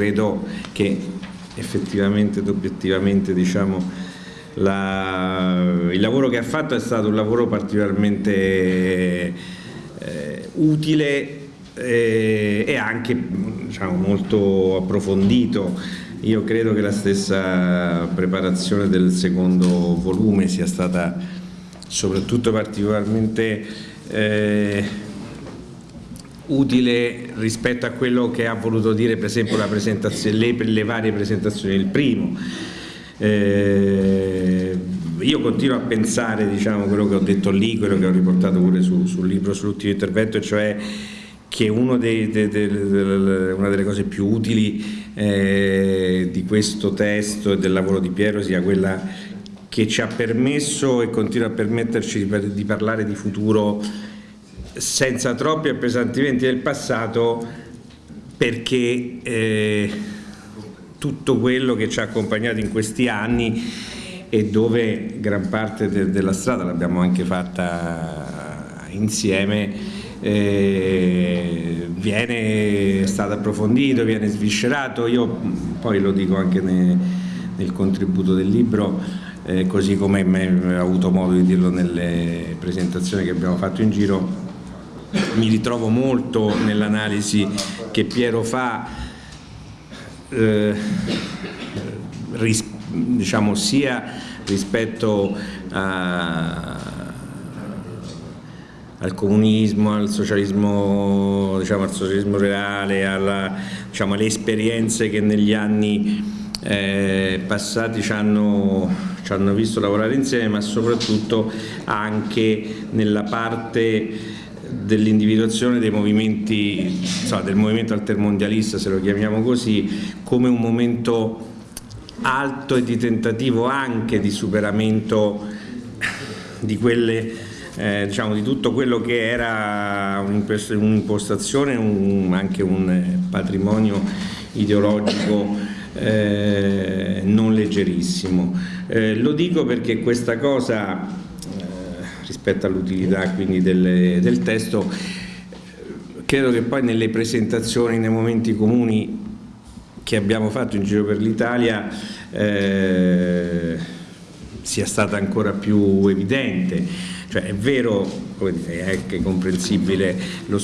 credo che effettivamente ed obiettivamente diciamo, la, il lavoro che ha fatto è stato un lavoro particolarmente eh, utile eh, e anche diciamo, molto approfondito. Io credo che la stessa preparazione del secondo volume sia stata soprattutto particolarmente eh, utile rispetto a quello che ha voluto dire per esempio le, le varie presentazioni del primo. Eh, io continuo a pensare diciamo, quello che ho detto lì, quello che ho riportato pure su, sul libro sull'ultimo intervento, cioè che dei, de, de, de, una delle cose più utili eh, di questo testo e del lavoro di Piero sia quella che ci ha permesso e continua a permetterci di, di parlare di futuro senza troppi appesantimenti del passato perché eh, tutto quello che ci ha accompagnato in questi anni e dove gran parte de della strada l'abbiamo anche fatta insieme eh, viene stato approfondito, viene sviscerato, io poi lo dico anche ne, nel contributo del libro, eh, così come ho avuto modo di dirlo nelle presentazioni che abbiamo fatto in giro, mi ritrovo molto nell'analisi che Piero fa eh, ris, diciamo, sia rispetto a, al comunismo, al socialismo, diciamo, al socialismo reale, alla, diciamo, alle esperienze che negli anni eh, passati ci hanno, ci hanno visto lavorare insieme, ma soprattutto anche nella parte dell'individuazione dei movimenti, insomma, del movimento altermondialista se lo chiamiamo così, come un momento alto e di tentativo anche di superamento di quelle eh, diciamo, di tutto quello che era un'impostazione, un, anche un patrimonio ideologico eh, non leggerissimo. Eh, lo dico perché questa cosa rispetto all'utilità quindi del, del testo. Credo che poi nelle presentazioni, nei momenti comuni che abbiamo fatto in giro per l'Italia eh, sia stata ancora più evidente. Cioè è vero, dire, è anche comprensibile lo,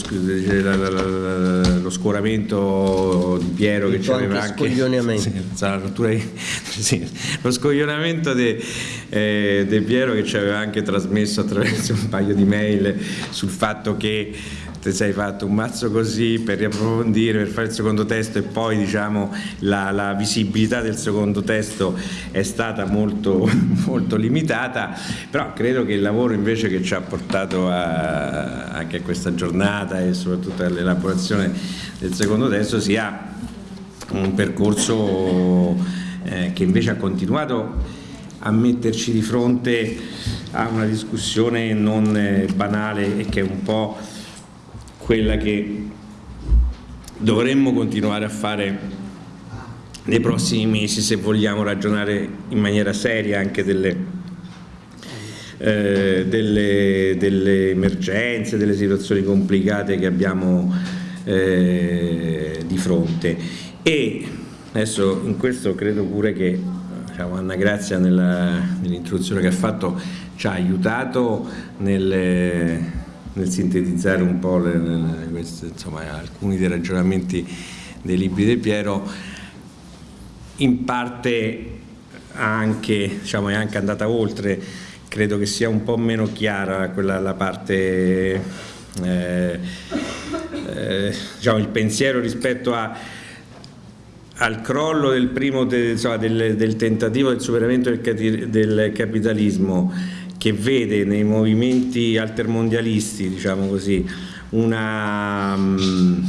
lo, scoramento di Piero che c'aveva anche, anche sì, sì, lo scoglionamento di eh, Piero che ci aveva anche trasmesso attraverso un paio di mail sul fatto che ti sei fatto un mazzo così per riapprofondire, per fare il secondo testo e poi diciamo, la, la, visibilità del secondo testo è stata molto, molto, limitata, però credo che il lavoro invece che ci ha portato a, anche a questa giornata e soprattutto all'elaborazione del secondo testo sia un percorso eh, che invece ha continuato a metterci di fronte a una discussione non eh, banale e che è un po' quella che dovremmo continuare a fare nei prossimi mesi se vogliamo ragionare in maniera seria anche delle, eh, delle, delle emergenze, delle situazioni complicate che abbiamo eh, di fronte. E adesso in questo credo pure che diciamo, Anna Grazia nell'introduzione nell che ha fatto ci ha aiutato nelle nel sintetizzare un po' le, le, queste, insomma, alcuni dei ragionamenti dei libri di Piero, in parte anche, diciamo, è anche andata oltre, credo che sia un po' meno chiara quella, la parte, eh, eh, diciamo, il pensiero rispetto a, al crollo del, primo, insomma, del, del, tentativo del superamento del, del capitalismo che vede nei movimenti altermondialisti, diciamo così, una, um,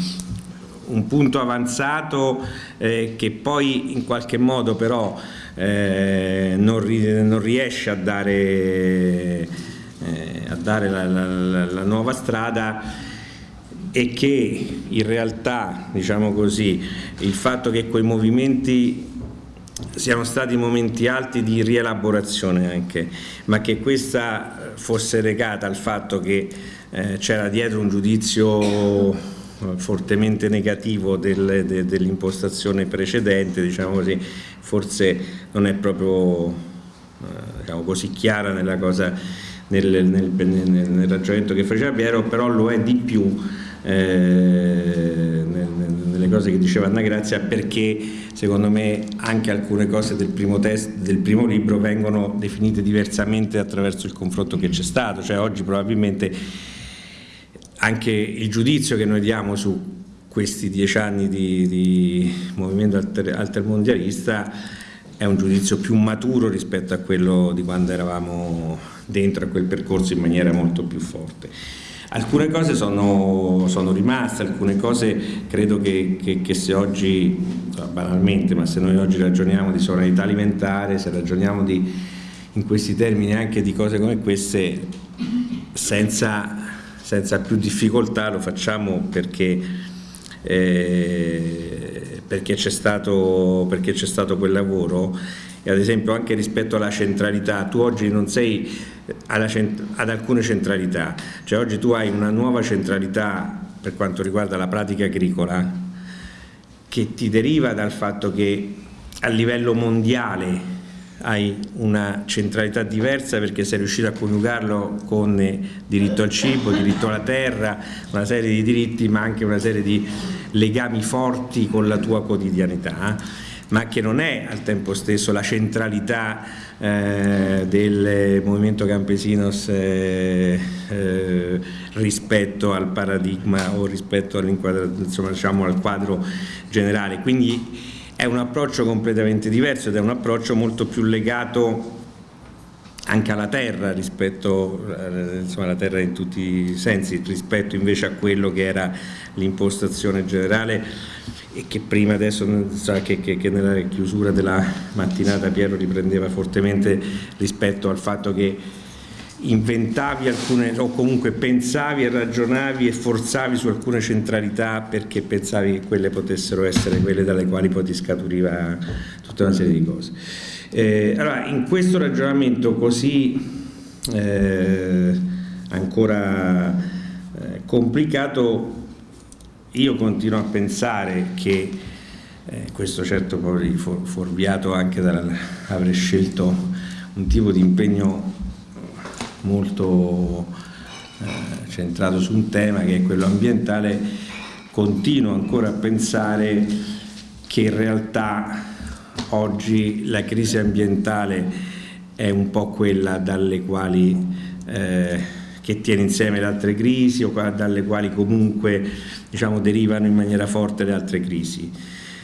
un punto avanzato eh, che poi in qualche modo però eh, non, ri non, riesce a dare, eh, a dare la, la, la, nuova strada e che in realtà, diciamo così, il fatto che quei movimenti siano stati momenti alti di rielaborazione anche, ma che questa fosse legata al fatto che eh, c'era dietro un giudizio fortemente negativo del, de, dell'impostazione precedente, diciamo così, forse non è proprio eh, diciamo così chiara nella cosa, nel, nel, nel, nel, ragionamento che faceva Piero, però lo è di più eh, nelle cose che diceva Anna Grazia perché secondo me anche alcune cose del primo, test, del primo libro vengono definite diversamente attraverso il confronto che c'è stato, cioè oggi probabilmente anche il giudizio che noi diamo su questi dieci anni di, di movimento alter, altermondialista è un giudizio più maturo rispetto a quello di quando eravamo dentro a quel percorso in maniera molto più forte. Alcune cose sono, sono rimaste, alcune cose credo che, che, che, se oggi, banalmente, ma se noi oggi ragioniamo di sovranità alimentare, se ragioniamo di, in questi termini anche di cose come queste, senza, senza più difficoltà lo facciamo perché, eh, perché c'è stato, stato quel lavoro. E ad esempio anche rispetto alla centralità, tu oggi non sei ad alcune centralità, cioè oggi tu hai una nuova centralità per quanto riguarda la pratica agricola che ti deriva dal fatto che a livello mondiale hai una centralità diversa perché sei riuscito a coniugarlo con diritto al cibo, diritto alla terra, una serie di diritti ma anche una serie di legami forti con la tua quotidianità ma che non è al tempo stesso la centralità eh, del movimento campesinos eh, eh, rispetto al paradigma o rispetto diciamo, al quadro generale. Quindi è un approccio completamente diverso ed è un approccio molto più legato anche alla terra rispetto eh, insomma, alla terra in tutti i sensi rispetto invece a quello che era l'impostazione generale e che prima adesso che, che, che, nella chiusura della mattinata Piero riprendeva fortemente rispetto al fatto che inventavi alcune o comunque pensavi e ragionavi e forzavi su alcune centralità perché pensavi che quelle potessero essere quelle dalle quali poi ti scaturiva tutta una serie di cose. Eh, allora, in questo ragionamento così eh, ancora eh, complicato, io continuo a pensare che eh, questo certo poi fuorviato anche dall'aver scelto un tipo di impegno molto eh, centrato su un tema che è quello ambientale, continuo ancora a pensare che in realtà oggi la crisi ambientale è un po' quella dalle quali, eh, che tiene insieme le altre crisi o dalle quali comunque diciamo, derivano in maniera forte le altre crisi.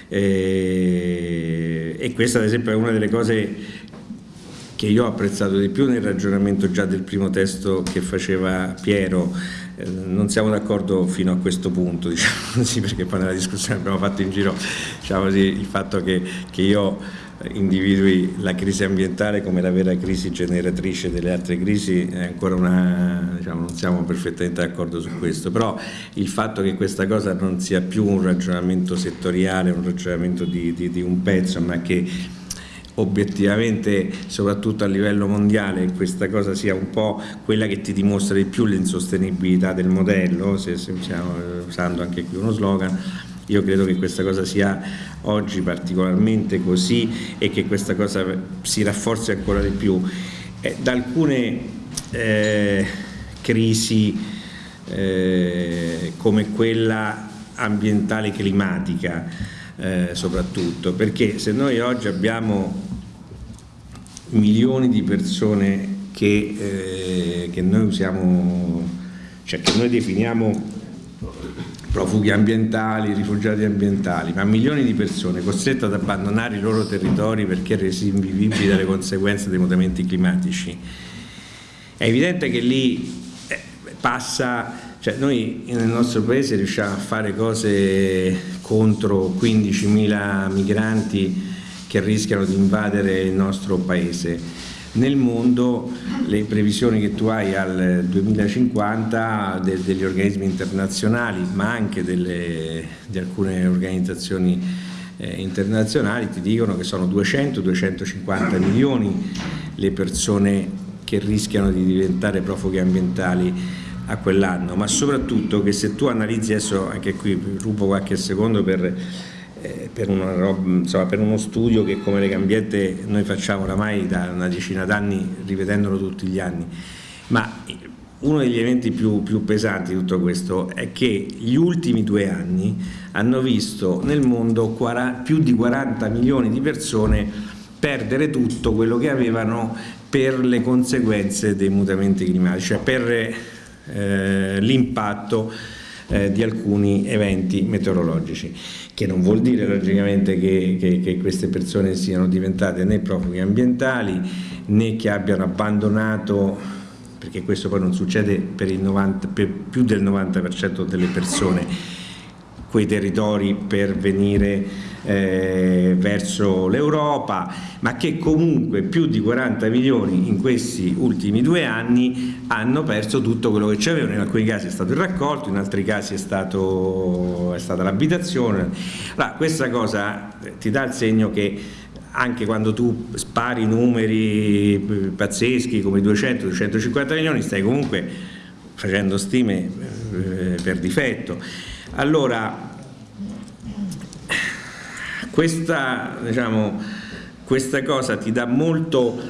Eh, e questa ad esempio è una delle cose che io ho apprezzato di più nel ragionamento già del primo testo che faceva Piero, eh, non siamo d'accordo fino a questo punto, diciamo così, perché poi nella discussione abbiamo fatto in giro diciamo così, il fatto che, che io individui la crisi ambientale come la vera crisi generatrice delle altre crisi è ancora una, diciamo, non siamo perfettamente d'accordo su questo, però il fatto che questa cosa non sia più un ragionamento settoriale, un ragionamento di, di, di un pezzo, ma che obiettivamente soprattutto a livello mondiale questa cosa sia un po' quella che ti dimostra di più l'insostenibilità del modello, se, stiamo usando anche qui uno slogan, io credo che questa cosa sia oggi particolarmente così e che questa cosa si rafforzi ancora di più. Eh, da alcune eh, crisi eh, come quella ambientale climatica eh, soprattutto, perché se noi oggi abbiamo milioni di persone che, eh, che noi usiamo, cioè che noi definiamo profughi ambientali, rifugiati ambientali, ma milioni di persone costrette ad abbandonare i loro territori perché resi invivibili dalle conseguenze dei mutamenti climatici. È evidente che lì eh, passa, cioè noi nel nostro paese riusciamo a fare cose contro 15.000 migranti che rischiano di invadere il nostro paese. Nel mondo le previsioni che tu hai al 2050 de, degli organismi internazionali ma anche delle, di alcune organizzazioni eh, internazionali ti dicono che sono 200-250 milioni le persone che rischiano di diventare profughi ambientali a quell'anno, ma soprattutto che se tu analizzi adesso, anche qui rubo qualche secondo per, eh, per, roba, insomma, per, uno studio che come Legambiente noi facciamo oramai da una decina d'anni ripetendolo tutti gli anni, ma uno degli eventi più, più, pesanti di tutto questo è che gli ultimi due anni hanno visto nel mondo più di 40 milioni di persone perdere tutto quello che avevano per le conseguenze dei mutamenti climatici, cioè per eh, l'impatto eh, di alcuni eventi meteorologici, che non vuol dire logicamente che, che, che queste persone siano diventate né profughi ambientali né che abbiano abbandonato perché questo poi non succede per, 90, per più del 90% delle persone quei territori per venire eh, verso l'Europa, ma che comunque più di 40 milioni in questi ultimi due anni hanno perso tutto quello che c'avevano, in alcuni casi è stato il raccolto, in altri casi è, stato, è stata l'abitazione. Allora, questa cosa ti dà il segno che anche quando tu spari numeri pazzeschi come 200-250 milioni stai comunque facendo stime eh, per difetto allora, questa, diciamo, questa cosa ti dà molto,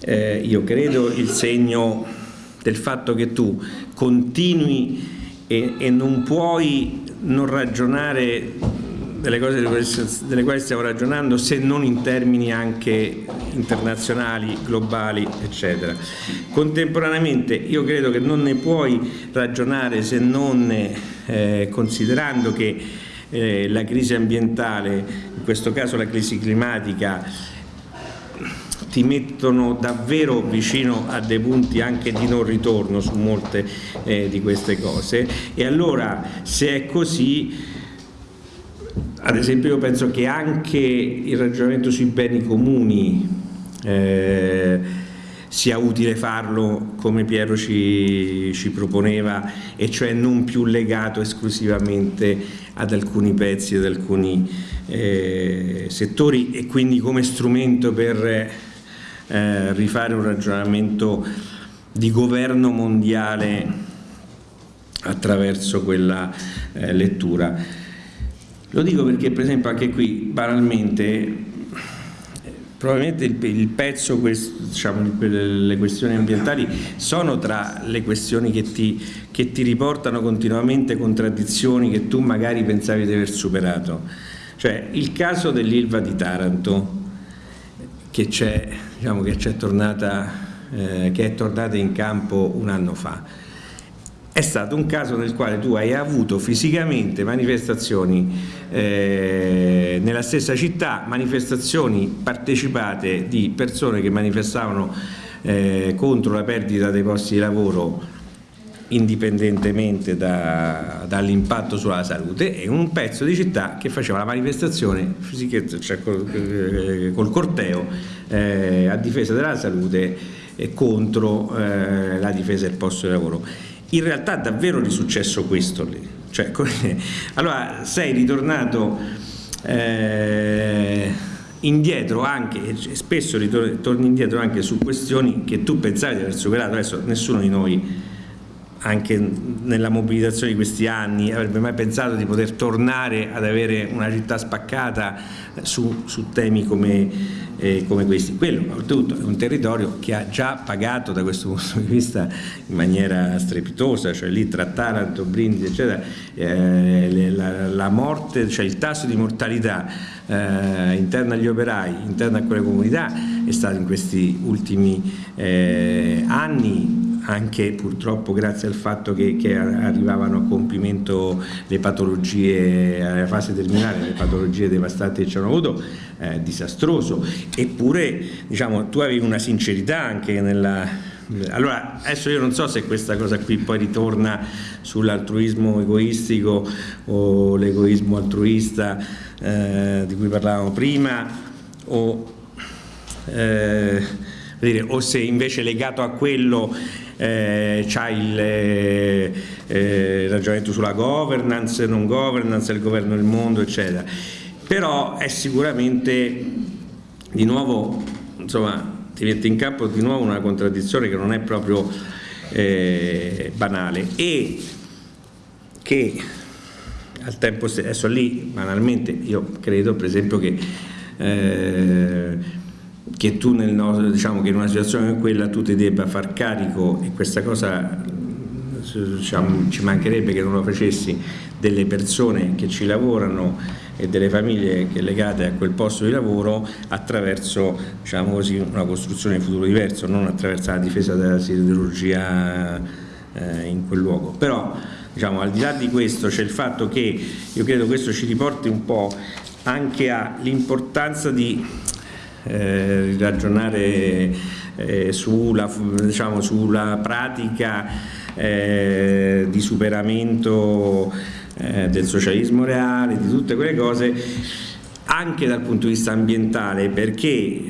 eh, io credo, il segno del fatto che tu continui e, e non puoi non ragionare delle cose delle quali stiamo ragionando se non in termini anche internazionali, globali, eccetera. Contemporaneamente io credo che non ne puoi ragionare se non eh, considerando che eh, la crisi ambientale, in questo caso la crisi climatica, ti mettono davvero vicino a dei punti anche di non ritorno su molte eh, di queste cose. E allora se è così ad esempio io penso che anche il ragionamento sui beni comuni eh, sia utile farlo come Piero ci, ci, proponeva e cioè non più legato esclusivamente ad alcuni pezzi, ad alcuni eh, settori e quindi come strumento per eh, rifare un ragionamento di governo mondiale attraverso quella eh, lettura. Lo dico perché per esempio anche qui banalmente probabilmente il, il pezzo, diciamo, le questioni ambientali sono tra le questioni che ti, che ti riportano continuamente contraddizioni che tu magari pensavi di aver superato. Cioè il caso dell'Ilva di Taranto che, c'è, diciamo, tornata, eh, che è tornata in campo un anno fa è stato un caso nel quale tu hai avuto fisicamente manifestazioni eh, nella stessa città, manifestazioni partecipate di persone che manifestavano eh, contro la perdita dei posti di lavoro indipendentemente da, dall'impatto sulla salute e un pezzo di città che faceva la manifestazione cioè col, eh, col corteo eh, a difesa della salute e contro eh, la difesa del posto di lavoro in realtà davvero è successo questo lì. Cioè, allora sei ritornato eh, indietro anche, spesso ritorni indietro anche su questioni che tu pensavi di aver superato, adesso nessuno di noi anche nella mobilitazione di questi anni avrebbe mai pensato di poter tornare ad avere una città spaccata su, su temi come, eh, come, questi. Quello oltretutto è un territorio che ha già pagato da questo punto di vista in maniera strepitosa, cioè lì tra Taranto, Brindisi eccetera, eh, la, la, morte, cioè il tasso di mortalità eh, interno agli operai, interno a quelle comunità è stato in questi ultimi eh, anni anche purtroppo grazie al fatto che, che, arrivavano a compimento le patologie alla fase terminale, le patologie devastanti che ci hanno avuto, eh, disastroso. Eppure diciamo, tu avevi una sincerità anche nella... Allora, adesso io non so se questa cosa qui poi ritorna sull'altruismo egoistico o l'egoismo altruista eh, di cui parlavamo prima o, eh, dire, o se invece legato a quello eh, c'ha il eh, eh, ragionamento sulla governance, non governance, il governo del mondo, eccetera. Però è sicuramente di nuovo, insomma, ti mette in campo di nuovo una contraddizione che non è proprio eh, banale e che al tempo stesso, adesso lì banalmente io credo per esempio che, eh, che tu nel, diciamo che in una situazione come quella tu ti debba far carico e questa cosa diciamo, ci mancherebbe che non lo facessi delle persone che ci lavorano e delle famiglie legate a quel posto di lavoro attraverso diciamo così, una costruzione di futuro diverso, non attraverso la difesa della siderurgia eh, in quel luogo. Però diciamo, al di là di questo c'è il fatto che io credo questo ci riporti un po' anche all'importanza di eh, ragionare eh, sulla, diciamo, sulla pratica eh, di superamento eh, del socialismo reale, di tutte quelle cose, anche dal punto di vista ambientale, perché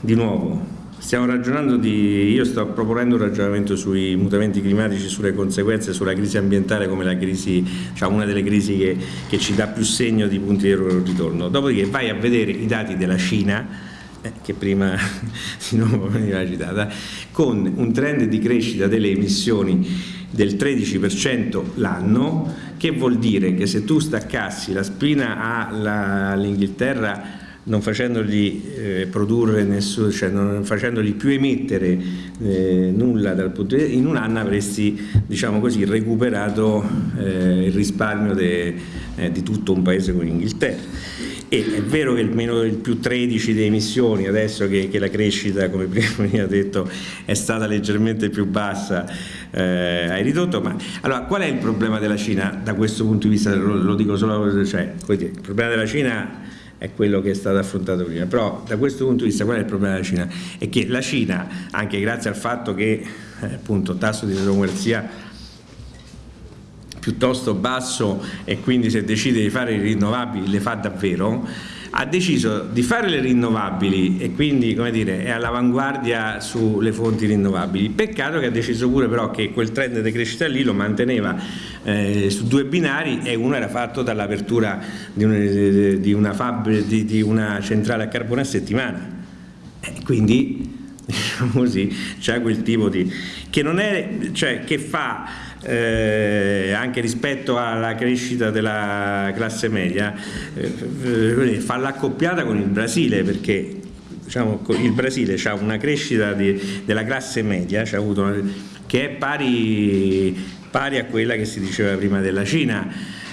di nuovo stiamo ragionando di, io sto proponendo un ragionamento sui mutamenti climatici, sulle conseguenze, sulla crisi ambientale come la crisi, cioè una delle crisi che, che ci dà più segno di punti di ritorno. Dopodiché vai a vedere i dati della Cina, eh, che prima di nuovo veniva citata, con un trend di crescita delle emissioni del 13% l'anno, che vuol dire che se tu staccassi la spina all'Inghilterra non facendogli eh, produrre nessuno, cioè non facendogli più emettere eh, nulla dal punto di vista, in un anno avresti diciamo così, recuperato eh, il risparmio de, eh, di tutto un paese come l'Inghilterra. E è vero che il, meno, il più 13 di emissioni, adesso che, che, la crescita, come prima ha detto, è stata leggermente più bassa, eh, hai ridotto, ma allora qual è il problema della Cina da questo punto di vista? Lo, lo dico solo, cioè, il problema della Cina è quello che è stato affrontato prima, però da questo punto di vista qual è il problema della Cina? È che la Cina, anche grazie al fatto che eh, appunto tasso di democrazia piuttosto basso e quindi se decide di fare i rinnovabili le fa davvero, ha deciso di fare le rinnovabili e quindi dire, è all'avanguardia sulle fonti rinnovabili. Peccato che ha deciso pure però che quel trend di crescita lì lo manteneva eh, su due binari e uno era fatto dall'apertura di, di, una di, di una centrale a carbone a settimana. E quindi diciamo così, c'è quel tipo di che non è, cioè che fa eh, anche rispetto alla crescita della classe media, eh, fa l'accoppiata con il Brasile perché diciamo, il Brasile ha una crescita di, della classe media una, che è pari, pari a quella che si diceva prima della Cina,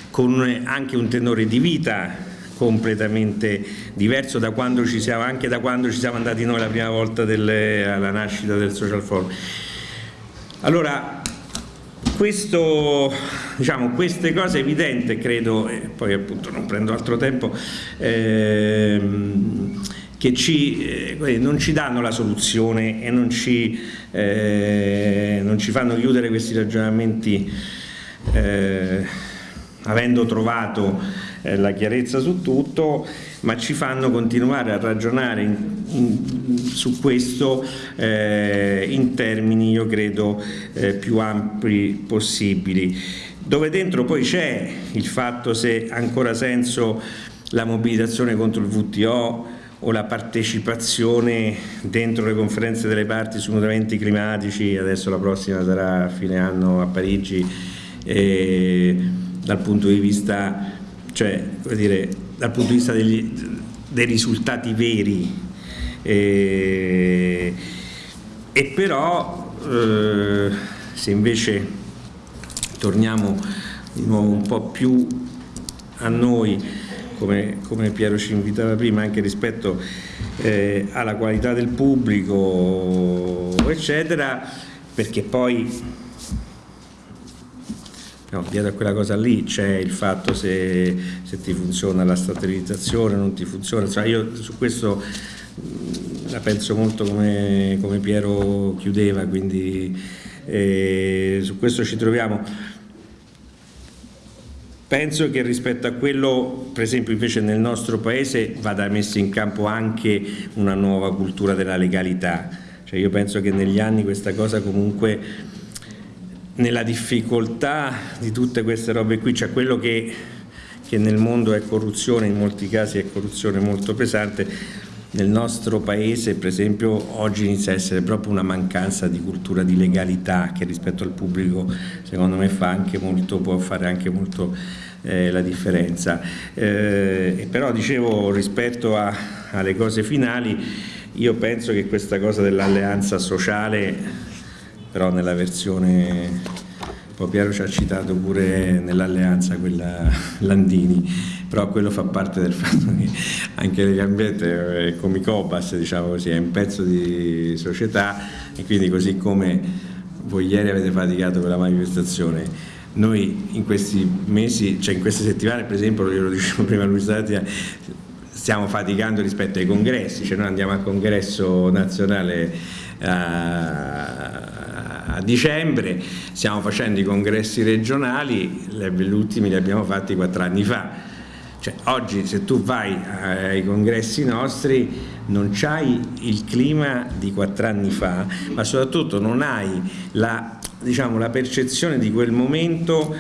con anche un tenore di vita completamente diverso da quando ci siamo, anche da quando ci siamo andati noi la prima volta delle, alla nascita del social forum. Allora, questo, diciamo, queste cose evidenti credo, e poi appunto non prendo altro tempo, ehm, che ci, eh, non ci danno la soluzione e non ci, eh, non ci fanno chiudere questi ragionamenti eh, avendo trovato eh, la chiarezza su tutto, ma ci fanno continuare a ragionare in, in, su questo eh, in termini, io credo, eh, più ampi possibili, dove dentro poi c'è il fatto se ha ancora senso la mobilitazione contro il VTO o la partecipazione dentro le conferenze delle parti sui mutamenti climatici, adesso la prossima sarà a fine anno a Parigi, eh, dal punto di vista cioè dire, dal punto di vista degli, dei risultati veri. E, e però eh, se invece torniamo di nuovo un po' più a noi come, come Piero ci invitava prima anche rispetto eh, alla qualità del pubblico eccetera perché poi No, dietro a quella cosa lì c'è il fatto se, se, ti funziona la statalizzazione, non ti funziona, cioè io su questo la penso molto come, come Piero chiudeva, quindi eh, su questo ci troviamo. Penso che rispetto a quello, per esempio invece nel nostro paese vada messa in campo anche una nuova cultura della legalità, cioè io penso che negli anni questa cosa comunque nella difficoltà di tutte queste robe qui, cioè quello che, che nel mondo è corruzione, in molti casi è corruzione molto pesante, nel nostro paese per esempio oggi inizia a essere proprio una mancanza di cultura di legalità che rispetto al pubblico secondo me fa anche molto, può fare anche molto eh, la differenza. Eh, però dicevo rispetto a, alle cose finali io penso che questa cosa dell'alleanza sociale però nella versione poi Piero ci ha citato pure nell'alleanza quella Landini, però quello fa parte del fatto che anche Legambiente è come Cobas, diciamo così, è un pezzo di società e quindi così come voi ieri avete faticato per la manifestazione, noi in questi mesi, cioè in queste settimane per esempio, io lo dicevo prima a Luis stiamo faticando rispetto ai congressi, cioè noi andiamo al congresso nazionale a, a dicembre, stiamo facendo i congressi regionali, gli ultimi li abbiamo fatti quattro anni fa. Cioè, oggi se tu vai ai congressi nostri non hai il clima di quattro anni fa, ma soprattutto non hai la, diciamo, la percezione di quel momento,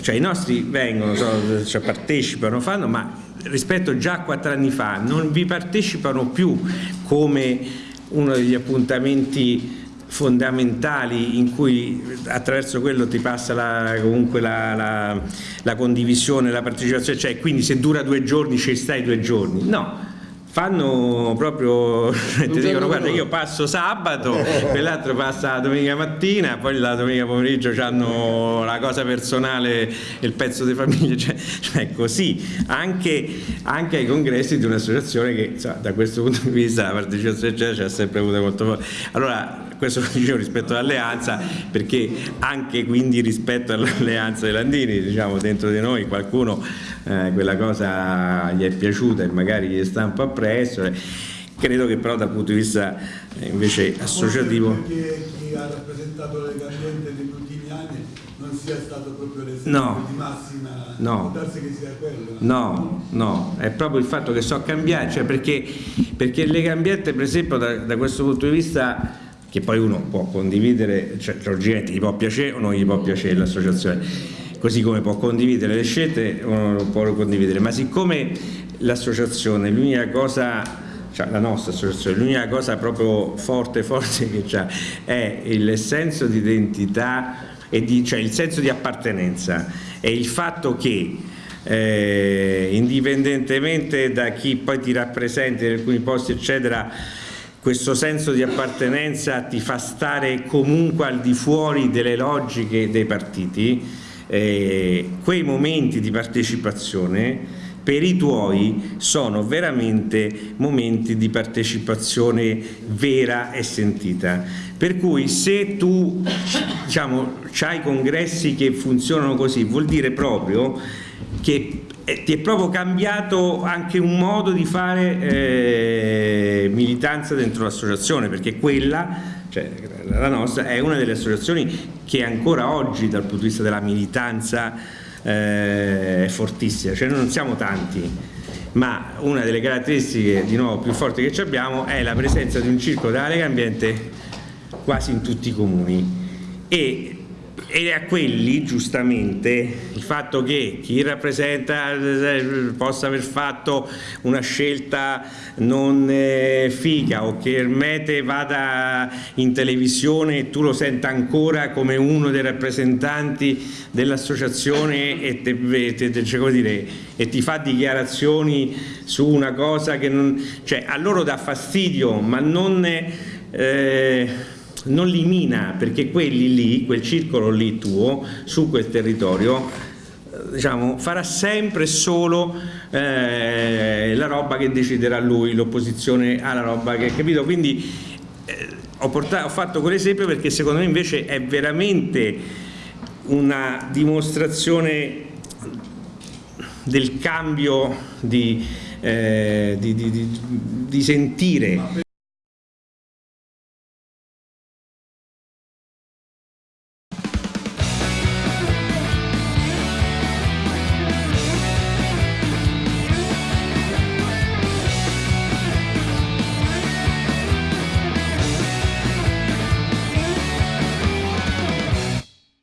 cioè i nostri vengono, so, cioè partecipano, fanno, ma rispetto già a quattro anni fa non vi partecipano più come uno degli appuntamenti fondamentali in cui attraverso quello ti passa la, comunque la, la, la condivisione, la partecipazione, cioè quindi se dura due giorni ci stai due giorni, no, fanno proprio, ti dicono guarda io passo sabato, quell'altro passa domenica mattina, poi la domenica pomeriggio hanno la cosa personale e il pezzo di famiglia, cioè, cioè così, anche, anche, ai congressi di un'associazione che insomma, da questo punto di vista la partecipazione ci ha sempre avuto molto forte. Allora questo lo dicevo rispetto all'alleanza perché anche quindi rispetto all'alleanza dei Landini diciamo dentro di noi qualcuno eh, quella cosa gli è piaciuta e magari gli sta un po' appresso credo che però dal punto di vista eh, invece associativo perché chi ha rappresentato le Ambiente negli ultimi anni non sia stato proprio l'esempio no, di massima? No, quello. No, no, è proprio il fatto che so cambiare cioè perché, perché Lega Ambiente per esempio da, da questo punto di vista che poi uno può condividere, cioè logicamente gli può piacere o non gli può piacere l'associazione, così come può condividere le scelte o non può condividere, ma siccome l'associazione, l'unica cosa cioè la nostra associazione, l'unica cosa proprio forte forte che ha è il senso di identità e di, cioè il senso di appartenenza. E il fatto che eh, indipendentemente da chi poi ti rappresenta in alcuni posti eccetera questo senso di appartenenza ti fa stare comunque al di fuori delle logiche dei partiti, eh, quei momenti di partecipazione per i tuoi sono veramente momenti di partecipazione vera e sentita. Per cui se tu diciamo, hai congressi che funzionano così, vuol dire proprio che ti è proprio cambiato anche un modo di fare eh, militanza dentro l'associazione perché quella, cioè la nostra, è una delle associazioni che ancora oggi dal punto di vista della militanza eh, è fortissima, cioè noi non siamo tanti ma una delle caratteristiche di nuovo più forti che abbiamo è la presenza di un circolo della Lega Ambiente quasi in tutti i comuni. E e a quelli giustamente il fatto che chi rappresenta possa aver fatto una scelta non eh, figa o che Ermete vada in televisione e tu lo senta ancora come uno dei rappresentanti dell'associazione e, e, e, ti fa dichiarazioni su una cosa che non, cioè, a loro dà fastidio ma non eh, non li mina perché quelli lì, quel circolo lì tuo, su quel territorio, eh, diciamo, farà sempre solo eh, la roba che deciderà lui, l'opposizione alla roba che, capito? Quindi eh, ho, portato, ho fatto quell'esempio perché secondo me invece è veramente una dimostrazione del cambio di, eh, di, di, di sentire